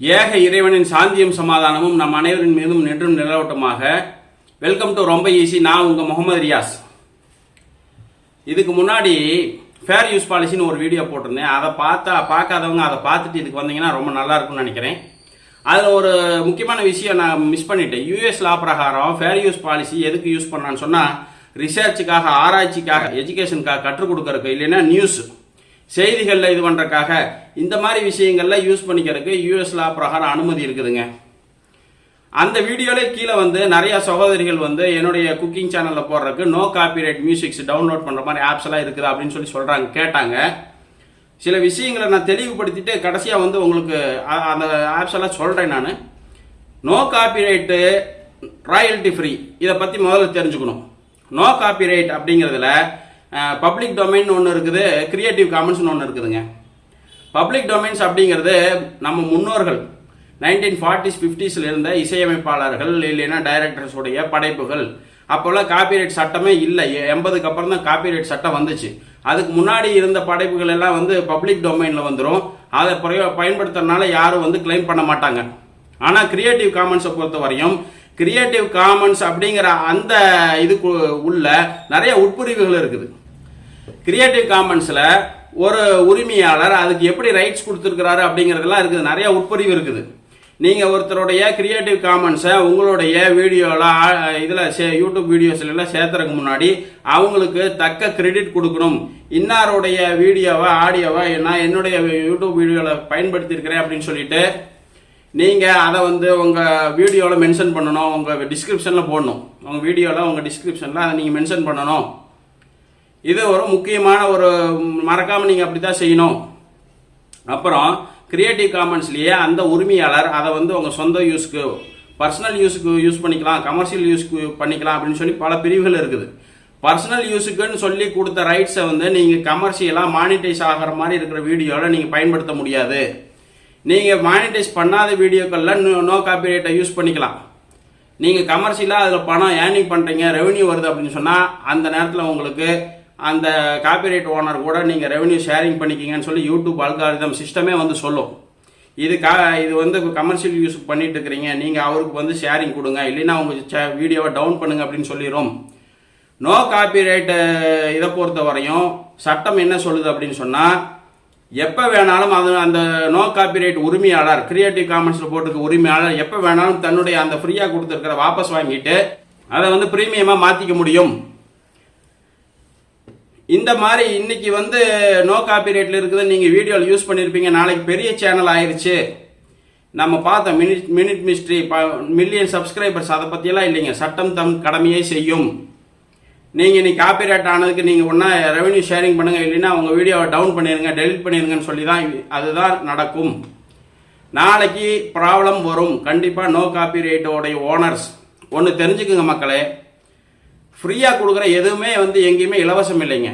ஏக இறைவனின் சாந்தியும் சமாதானமும் நம் அனைவரின் மீதும் நின்றும் நிலவட்டமாக. வெல்கம் டு ரொம்ப ஈஸி நான் உங்கள் முகமது ரியாஸ். இதுக்கு முன்னாடி ஃபேர் யூஸ் பாலிசின்னு ஒரு வீடியோ போட்டிருந்தேன். அதை பார்த்தா பார்க்காதவங்க அதை பார்த்துட்டு இதுக்கு வந்தீங்கன்னா ரொம்ப நல்லா இருக்கும்னு நினைக்கிறேன். அதில் ஒரு முக்கியமான விஷயம் நான் மிஸ் பண்ணிட்டேன். யூஎஸ் லா பிரகாரம் ஃபேர் யூஸ் பாலிசி எதுக்கு யூஸ் பண்ணான்னு சொன்னால் ரிசர்ச்சுக்காக ஆராய்ச்சிக்காக எஜுகேஷனுக்காக கற்றுக் கொடுக்கறதுக்கு இல்லைன்னா நியூஸ் செய்திகளில் இது பண்ணுறக்காக இந்த மாதிரி விஷயங்களில் யூஸ் பண்ணிக்கிறதுக்கு யூஎஸ் லா பிரகாரம் அனுமதி இருக்குதுங்க. அந்த வீடியோவிலே கீழே வந்து நிறைய சகோதரிகள் வந்து என்னுடைய குக்கிங் சேனலில் போடுறதுக்கு நோ காப்பிரைட் மியூசிக்ஸ் டவுன்லோட் பண்ணுற மாதிரி ஆப்ஸ் எல்லாம் இருக்குது அப்படின்னு சொல்லி சொல்கிறாங்க கேட்டாங்க. சில விஷயங்களை நான் தெளிவுபடுத்திட்டு கடைசியாக வந்து உங்களுக்கு அந்த ஆப்ஸ் எல்லாம் சொல்கிறேன் நான். நோ காப்பிரைட்டு ராயல்டி ஃப்ரீ இதை பற்றி முதல்ல தெரிஞ்சுக்கணும். நோ காப்பிரைட் அப்படிங்கிறதுல பப்ளிக் டொமைன் ஒன்று இருக்குது கிரியேட்டிவ் காமன்ஸ்னு ஒன்று இருக்குதுங்க. பப்ளிக் டொமைன்ஸ் அப்படிங்கிறது நம்ம முன்னோர்கள் நைன்டீன் ஃபார்ட்டிஸ் ஃபிஃப்டிஸில் இருந்த இசையமைப்பாளர்கள் இல்லைன்னா டைரக்டர்ஸுடைய படைப்புகள். அப்போல்லாம் காப்பிரைட் சட்டமே இல்லை. எண்பதுக்கு அப்புறம் தான் காப்பிரைட் சட்டம் வந்துச்சு. அதுக்கு முன்னாடி இருந்த படைப்புகள் எல்லாம் வந்து பப்ளிக் டொமைனில் வந்துடும் அதை பிரயோ பயன்படுத்துறதுனால யாரும் வந்து கிளைம் பண்ண மாட்டாங்க. ஆனால் கிரியேட்டிவ் காமன்ஸை பொறுத்த வரையும் கிரியேட்டிவ் காமன்ஸ் அப்படிங்கிற அந்த இதுக்கு உள்ள நிறைய உட்பிரிவுகள் இருக்குது. கிரியேட்டிவ் காமன்ஸில் ஒரு உரிமையாளர் அதுக்கு எப்படி ரைட்ஸ் கொடுத்துருக்கிறாரு அப்படிங்கிறதெல்லாம் இருக்குது. நிறைய உட்பிரிவு இருக்குது. நீங்கள் ஒருத்தருடைய கிரியேட்டிவ் காமன்ஸை உங்களுடைய வீடியோவில் இதில் சே யூடியூப் வீடியோஸ்லாம் சேர்த்துறதுக்கு முன்னாடி அவங்களுக்கு தக்க கிரெடிட் கொடுக்கணும். இன்னாருடைய வீடியோவை ஆடியோவை நான் என்னுடைய யூடியூப் வீடியோவில் பயன்படுத்தியிருக்கிறேன் அப்படின்னு சொல்லிட்டு நீங்கள் அதை வந்து உங்கள் வீடியோவில் மென்ஷன் பண்ணணும் உங்கள் டிஸ்கிரிப்ஷனில் போடணும். உங்கள் வீடியோவில் உங்கள் டிஸ்கிரிப்ஷனில் அதை நீங்கள் மென்ஷன் பண்ணணும். இது ஒரு முக்கியமான ஒரு மறக்காமல் நீங்கள் அப்படி தான் செய்யணும். அப்புறம் கிரியேட்டிவ் காமன்ஸ்லேயே அந்த உரிமையாளர் அதை வந்து உங்கள் சொந்த யூஸ்க்கு பர்சனல் யூஸுக்கு யூஸ் பண்ணிக்கலாம் கமர்ஷியல் யூஸ்க்கு பண்ணிக்கலாம் அப்படின்னு சொல்லி பல பிரிவுகள் இருக்குது. பர்சனல் யூஸுக்குன்னு சொல்லி கொடுத்த ரைட்ஸை வந்து நீங்கள் கமர்ஷியலாக மானிட்டைஸ் ஆகிற மாதிரி இருக்கிற வீடியோவில் நீங்கள் பயன்படுத்த முடியாது. நீங்கள் மானிட்டைஸ் பண்ணாத வீடியோக்கள்லாம் நோ நோ காப்பிரைட்டை யூஸ் பண்ணிக்கலாம். நீங்கள் கமர்ஷியலாக அதில் பணம் ஏர்னிங் பண்ணுறீங்க ரெவன்யூ வருது அப்படின்னு சொன்னால் அந்த நேரத்தில் உங்களுக்கு அந்த காப்பிரைட் ஓனர் கூட நீங்கள் ரெவன்யூ ஷேரிங் பண்ணிக்கிங்கன்னு சொல்லி யூடியூப் அல்காரிதம் சிஸ்டமே வந்து சொல்லும். இது கா இது வந்து கமர்ஷியல் யூஸ் பண்ணிட்டு இருக்கிறீங்க நீங்கள் அவருக்கு வந்து ஷேரிங் கொடுங்க இல்லைன்னா உங்கள் வீடியோவை டவுன் பண்ணுங்க அப்படின்னு சொல்லிடும் நோ காப்பிரைட் இதை பொறுத்த வரையும் சட்டம் என்ன சொல்லுது அப்படின்னு சொன்னால் எப்போ வேணாலும் அது அந்த நோ காப்பிரைட் உரிமையாளர் கிரியேட்டிவ் காமன்ஸில் போட்டிருக்க உரிமையாளர் எப்போ வேணாலும் தன்னுடைய அந்த ஃப்ரீயாக கொடுத்துருக்கிற வாபஸ் வாங்கிட்டு அதை வந்து ப்ரீமியமாக மாற்றிக்க முடியும். இந்த மாதிரி இன்னைக்கு வந்து நோ காப்பிரைட்ல இருக்குது நீங்கள் வீடியோவில் யூஸ் பண்ணியிருப்பீங்க நாளைக்கு பெரிய சேனல் ஆயிடுச்சு நம்ம பார்த்தோம் minute minute mystery million subscribers அதை பற்றியெல்லாம் இல்லைங்க. சட்டம் தம் கடமையை செய்யும். நீங்கள் இன்னைக்கு காப்பிரைட் ஆனதுக்கு நீங்கள் ஒன்றா ரெவன்யூ ஷேரிங் பண்ணுங்கள் இல்லைன்னா உங்கள் வீடியோவை டவுன் பண்ணிடுங்க டெலிட் பண்ணிடுங்கன்னு சொல்லி தான் அதுதான் நடக்கும். நாளைக்கு ப்ராப்ளம் வரும். கண்டிப்பாக நோ காப்பி ரேட்டோடைய ஓனர்ஸ் ஒன்று தெரிஞ்சுக்குங்க மக்களே. ஃப்ரீயாக கொடுக்குற எதுவுமே வந்து எங்கேயுமே இலவசம் இல்லைங்க.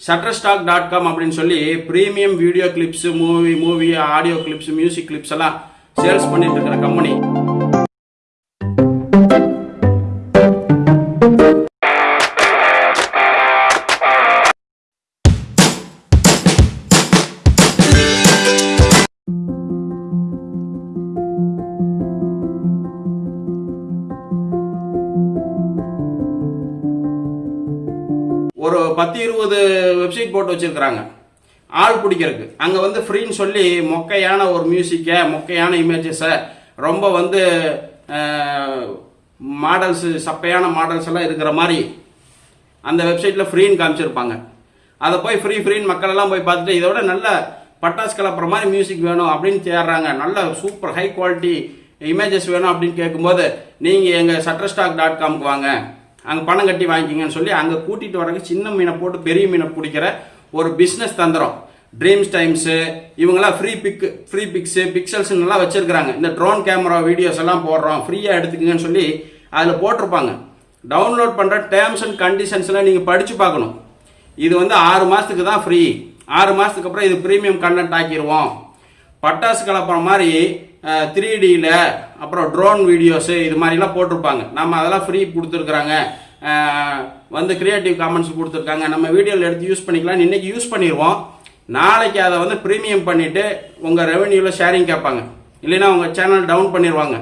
ஷட்டர்ஸ்டாக் டாட் காம் அப்படின்னு சொல்லி premium video clips movie movie audio clips music clips எல்லாம் சேல்ஸ் பண்ணிட்டு இருக்கிற கம்பெனி ஒரு பத்து இருபது வெப்சைட் போட்டு வச்சுருக்குறாங்க. ஆள் பிடிக்கிறதுக்கு. அங்கே வந்து ஃப்ரீன்னு சொல்லி மொக்கையான ஒரு மியூசிக்கை மொக்கையான இமேஜஸை ரொம்ப வந்து மாடல்ஸ் சப்பையான மாடல்ஸ் எல்லாம் இருக்கிற மாதிரி அந்த வெப்சைட்டில் ஃப்ரீன்னு காமிச்சிருப்பாங்க. அதை போய் ஃப்ரீ ஃப்ரீன்னு மக்கள் எல்லாம் போய் பார்த்துட்டு இதோட நல்ல பட்டாசு கலப்புற மாதிரி மியூசிக் வேணும் அப்படின்னு தேடுறாங்க. நல்ல சூப்பர் ஹை குவாலிட்டி இமேஜஸ் வேணும் அப்படின்னு கேட்கும்போது நீங்கள் எங்கள் சட்டர்ஸ்டாக் டாட் காம்க்கு வாங்க. அங்கே பணம் கட்டி வாங்கிக்கிங்கன்னு சொல்லி அங்கே கூட்டிகிட்டு வரக்கு சின்ன மீனை போட்டு பெரிய மீனை பிடிக்கிற ஒரு பிஸ்னஸ் தந்திரம். ட்ரீம்ஸ் டைம்ஸு இவங்கெல்லாம் ஃப்ரீ பிக் ஃப்ரீ பிக்ஸு பிக்சல்ஸ் நல்லா வச்சுருக்கிறாங்க. இந்த ட்ரோன் கேமரா வீடியோஸ் எல்லாம் போடுறோம் ஃப்ரீயாக எடுத்துக்கங்கன்னு சொல்லி அதில் போட்டிருப்பாங்க. டவுன்லோட் பண்ணுற டேர்ம்ஸ் அண்ட் கண்டிஷன்ஸ்லாம் நீங்கள் படித்து பார்க்கணும். இது வந்து ஆறு மாதத்துக்கு தான் ஃப்ரீ ஆறு மாதத்துக்கு அப்புறம் இது ப்ரீமியம் கண்டென்ட் ஆக்கிடுவோம் பட்டாசு கலப்புற மாதிரி த்ரீ டியில் அப்புறம் ட்ரோன் வீடியோஸு இது மாதிரிலாம் போட்டிருப்பாங்க. நம்ம அதெல்லாம் ஃப்ரீ கொடுத்துருக்குறாங்க. வந்து க்ரியேட்டிவ் காமெண்ட்ஸ் கொடுத்துருக்காங்க. நம்ம வீடியோவில் எடுத்து யூஸ் பண்ணிக்கலாம் இன்னைக்கு யூஸ் பண்ணிடுவோம் நாளைக்கு அதை வந்து ப்ரீமியம் பண்ணிவிட்டு உங்கள் ரெவென்யூவில் ஷேரிங் கேட்பாங்க. இல்லைன்னா உங்கள் சேனல் டவுன் பண்ணிடுவாங்க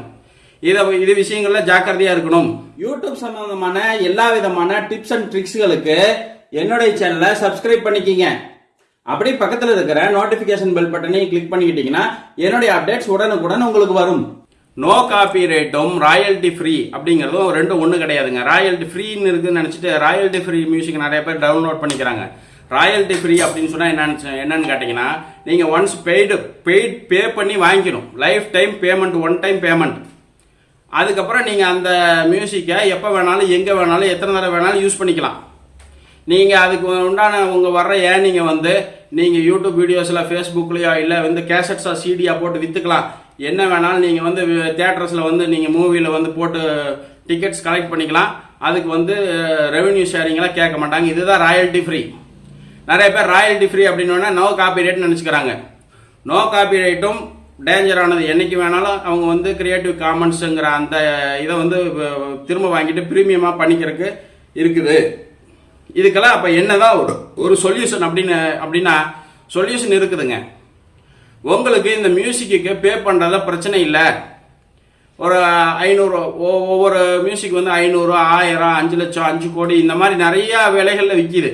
இதை இது விஷயங்களில் ஜாக்கிரதையாக இருக்கணும். யூடியூப் சம்பந்தமான எல்லா விதமான டிப்ஸ் அண்ட் ட்ரிக்ஸ்களுக்கு என்னுடைய சேனலை சப்ஸ்கிரைப் பண்ணிக்கிங்க. அப்படியே பக்கத்தில் இருக்கிற நோட்டிபிகேஷன் பெல் பட்டனையும் கிளிக் பண்ணிக்கிட்டீங்கன்னா என்னுடைய அப்டேட்ஸ் உடனுக்குடன் உங்களுக்கு வரும். நோ காப்பி ரேட்டும் ராயல்டி ஃப்ரீ அப்படிங்கிறதும் ரெண்டும் ஒன்றும் கிடையாதுங்க. ராயல்டி ஃப்ரீன்னு இருக்குன்னு நினச்சிட்டு ராயல்டி ஃப்ரீ மியூசிக் நிறைய பேர் டவுன்லோட் பண்ணிக்கிறாங்க. ராயல்டி ஃப்ரீ அப்படின்னு சொன்னால் என்னன்னு என்னன்னு கேட்டிங்கன்னா நீங்கள் ஒன்ஸ் பெய்டு பெய்ட் பே பண்ணி வாங்கிக்கணும். Lifetime payment one time payment அதுக்கப்புறம் நீங்கள் அந்த மியூசிக்கை எப்போ வேணாலும் எங்கே வேணாலும் எத்தனை தடவை வேணாலும் யூஸ் பண்ணிக்கலாம். நீங்கள் அதுக்கு உண்டான உங்கள் வர்ற ஏர்னிங்கை வந்து நீங்கள் யூடியூப் வீடியோஸில் ஃபேஸ்புக்லேயோ இல்லை வந்து கேசட்ஸாக சிடியாக போட்டு விற்றுக்கலாம் என்ன வேணாலும் நீங்கள் வந்து தேட்டர்ஸில் வந்து நீங்கள் மூவியில் வந்து போட்டு டிக்கெட்ஸ் கலெக்ட் பண்ணிக்கலாம். அதுக்கு வந்து ரெவென்யூ ஷேரிங்லாம் கேட்க மாட்டாங்க. இதுதான் ராயல்ட்டி ஃப்ரீ நிறைய பேர் ராயல்ட்டி ஃப்ரீ அப்படின்னா நோ காப்பி ரைட்னு நினச்சிக்கிறாங்க. நோ காப்பி ரைட்டும் டேஞ்சரானது என்றைக்கு வேணாலும் அவங்க வந்து கிரியேட்டிவ் காமன்ஸுங்கிற அந்த இதை வந்து திரும்ப வாங்கிட்டு ப்ரீமியமாக பண்ணிக்கிறதுக்கு இருக்குது. இதுக்கெல்லாம் அப்போ என்னதான் ஒரு ஒரு சொல்யூஷன் அப்படின்னு அப்படின்னா சொல்யூஷன் இருக்குதுங்க. உங்களுக்கு இந்த மியூசிக்கு பே பண்ணுறத பிரச்சனை இல்லை. ஒரு ஐநூறு ஒவ்வொரு மியூசிக் வந்து ஐநூறு ஆயிரம் அஞ்சு லட்சம் அஞ்சு கோடி இந்த மாதிரி நிறையா விலைகளில் விற்கிது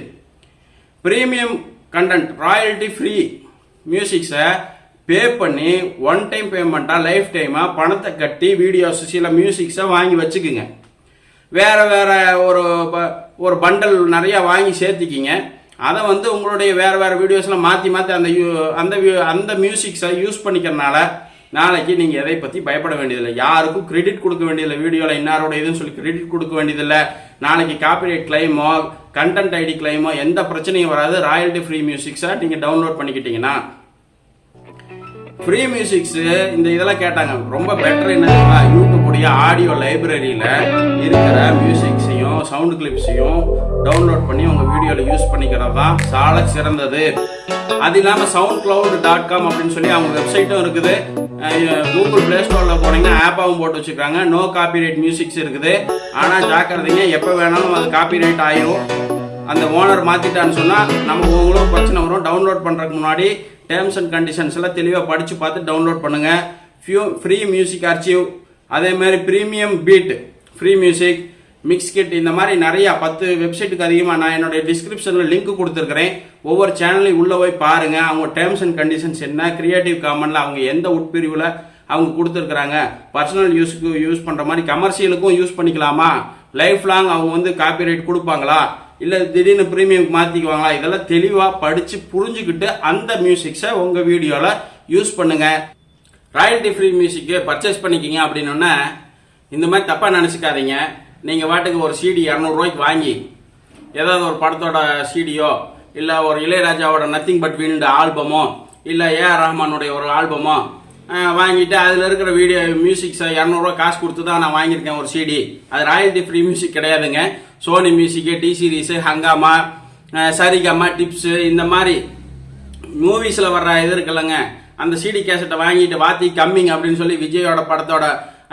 ப்ரீமியம் கண்டென்ட் ராயல்ட்டி ஃப்ரீ மியூசிக்ஸை பே பண்ணி ஒன் டைம் பேமெண்ட்டாக லைஃப் டைமாக பணத்தை கட்டி வீடியோஸ் சில மியூசிக்ஸை வாங்கி வச்சுக்குங்க. வேறு வேறு ஒரு இப்போ ஒரு பண்டல் நிறையா வாங்கி சேர்த்திக்கிங்க. அதை வந்து உங்களுடைய வேறு வேறு வீடியோஸ்லாம் மாற்றி மாற்றி அந்த யூ- அந்த அந்த மியூசிக்ஸை யூஸ் பண்ணிக்கிறனால நாளைக்கு நீங்கள் எதை பற்றி பயப்பட வேண்டியதில்லை. யாருக்கும் கிரெடிட் கொடுக்க வேண்டியதில்லை. வீடியோவில் இன்னாரோட இதுன்னு சொல்லி கிரெடிட் கொடுக்க வேண்டியதில்லை. நாளைக்கு காப்பிரைட் கிளைமோ கண்டென்ட் ஐடி கிளைமோ எந்த பிரச்சனையும் வராது. ராயல்ட்டி ஃப்ரீ மியூசிக்ஸை நீங்கள் டவுன்லோட் பண்ணிக்கிட்டீங்கன்னா ஃப்ரீ மியூசிக்ஸ் இந்த இதெல்லாம் கேட்டாங்க. ரொம்ப பெட்டர் என்ன தெரியுமா? யூடியூப் ஆடியோ லைப்ரரியில் இருக்கிற சவுண்ட் கிளிப்ஸையும் டவுன்லோட் பண்ணி உங்கள் வீடியோவில் யூஸ் பண்ணிக்கிறது? தான் சால சிறந்தது. அது இல்லாமல் சவுண்ட் கிளவுட் டாட் காம் அப்படின்னு சொல்லி அவங்க வெப்சைட்டும் இருக்குது. கூகுள் ப்ளே ஸ்டோரில் போனீங்கன்னா ஆப்பாவும் போட்டு வச்சுருக்காங்க நோ காப்பிரைட் மியூசிக்ஸ் இருக்குது. ஆனால் ஜாக்கிரதைங்க எப்போ வேணாலும் அது காப்பிரைட் ஆயிரும். அந்த ஓனர் மாற்றிட்டான்னு சொன்னால் நமக்கு உங்களுக்கு பிரச்சனை வரும். டவுன்லோட் பண்ணுறதுக்கு முன்னாடி டேர்ம்ஸ் அண்ட் கண்டிஷன்ஸ் எல்லாம் தெளிவாக படித்து பார்த்து டவுன்லோட் பண்ணுங்கள் ஃபியூ ஃப்ரீ மியூசிக் அர்ச்சிவ் அதே மாதிரி premium beat free music mix kit இந்த மாதிரி நிறையா பத்து வெப்சைட்டுக்கு அதிகமாக நான் என்னுடைய டிஸ்கிரிப்ஷனில் லிங்க் கொடுத்துருக்கிறேன். ஒவ்வொரு சேனலையும் உள்ளே போய் பாருங்கள் அவங்க டேர்ம்ஸ் அண்ட் கண்டிஷன்ஸ் என்ன கிரியேட்டிவ் காமனில் அவங்க எந்த உட்பிரிவில் அவங்க கொடுத்துருக்குறாங்க. பர்சனல் யூஸுக்கு யூஸ் பண்ணுற மாதிரி கமர்ஷியலுக்கும் யூஸ் பண்ணிக்கலாமா? லைஃப் லாங் அவங்க வந்து காப்பிரைட் கொடுப்பாங்களா? இல்லை திடீர்னு ப்ரீமியம் மாற்றிக்குவாங்களா இதெல்லாம் தெளிவாக படித்து புரிஞ்சுக்கிட்டு அந்த மியூசிக்ஸை உங்கள் வீடியோவில் யூஸ் பண்ணுங்கள் ராயல்டி ஃப்ரீ மியூசிக்கு பர்ச்சேஸ் பண்ணிக்கிங்க அப்படின்னோடனே இந்த மாதிரி தப்பாக நினச்சிக்காதீங்க. நீங்கள் வாட்டுக்கு ஒரு சிடி இரநூறுவாய்க்கு வாங்கி ஏதாவது ஒரு படத்தோட சிடியோ இல்லை ஒரு இளையராஜாவோட நத்திங் பட் விண்ட் ஆல்பமோ இல்லை ஏஆர் ரஹ்மானுடைய ஒரு ஆல்பமோ வாங்கிட்டு அதில் இருக்கிற வீடியோ மியூசிக்ஸை இரநூறுவா காசு கொடுத்து தான் நான் வாங்கியிருக்கேன் ஒரு சிடி அது ராயல்டி ஃப்ரீ மியூசிக் கிடையாதுங்க. Sony music T series Hungama Saregama Tips இந்த மாதிரி மூவிஸில் வர்ற இது இருக்குல்லங்க. அந்த சிடி கேசட்டை வாங்கிட்டு வாத்தி கம்மிங் அப்படின்னு சொல்லி விஜயோட படத்தோட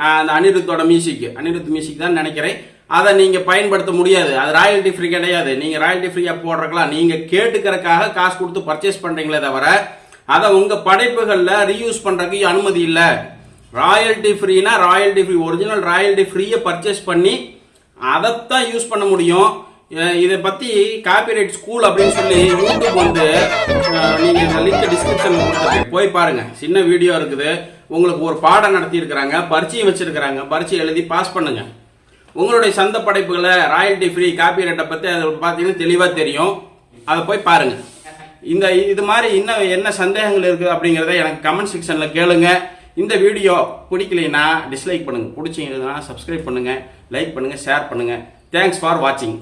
அந்த அனிருத்தோட மியூசிக் அனிருத் மியூசிக் தான் நினைக்கிறேன். அதை நீங்கள் பயன்படுத்த முடியாது. அது ராயல்ட்டி ஃப்ரீ கிடையாது. நீங்கள் ராயல்ட்டி ஃப்ரீயாக போடுறக்கலாம் நீங்கள் கேட்டுக்கிறக்காக காசு கொடுத்து பர்ச்சேஸ் பண்ணுறீங்களே தவிர அதை உங்கள் படைப்புகளில் ரீயூஸ் பண்ணுறதுக்கு அனுமதி இல்லை. ராயல்ட்டி ஃப்ரீனா ராயல்ட்டி ஃப்ரீ ஒரிஜினல் ராயல்ட்டி ஃப்ரீயை பர்ச்சேஸ் பண்ணி அதைத்தான் யூஸ் பண்ண முடியும். இதை பத்தி காப்பிரைட் ஸ்கூல் அப்படின்னு சொல்லி யூடியூப் வந்து நீங்கள் நீங்க இந்த லிங்க் டிஸ்கிரிப்ஷன்ல கொடுத்துருக்கேன் போய் பாருங்க. சின்ன வீடியோ இருக்குது. உங்களுக்கு ஒரு பாடம் நடத்தி இருக்கிறாங்க பரீட்சையும் வச்சிருக்கிறாங்க. பரீட்சை எழுதி பாஸ் பண்ணுங்க. உங்களுடைய சொந்த படைப்புகளை ராயல்ட்டி ஃப்ரீ காப்பிரைட்டை பத்தி அதை பார்த்தீங்கன்னா தெளிவா தெரியும். அதை போய் பாருங்க. இந்த இது மாதிரி இன்னும் என்ன சந்தேகங்கள் இருக்குது அப்படிங்கிறத எனக்கு கமெண்ட் செக்ஷனில் கேளுங்க. இந்த வீடியோ பிடிக்கலைன்னா டிஸ்லைக் பண்ணுங்கள் பிடிச்சிங்கன்னா சப்ஸ்கிரைப் பண்ணுங்கள் லைக் பண்ணுங்கள் ஷேர் பண்ணுங்கள் தேங்க்ஸ் ஃபார் வாட்சிங்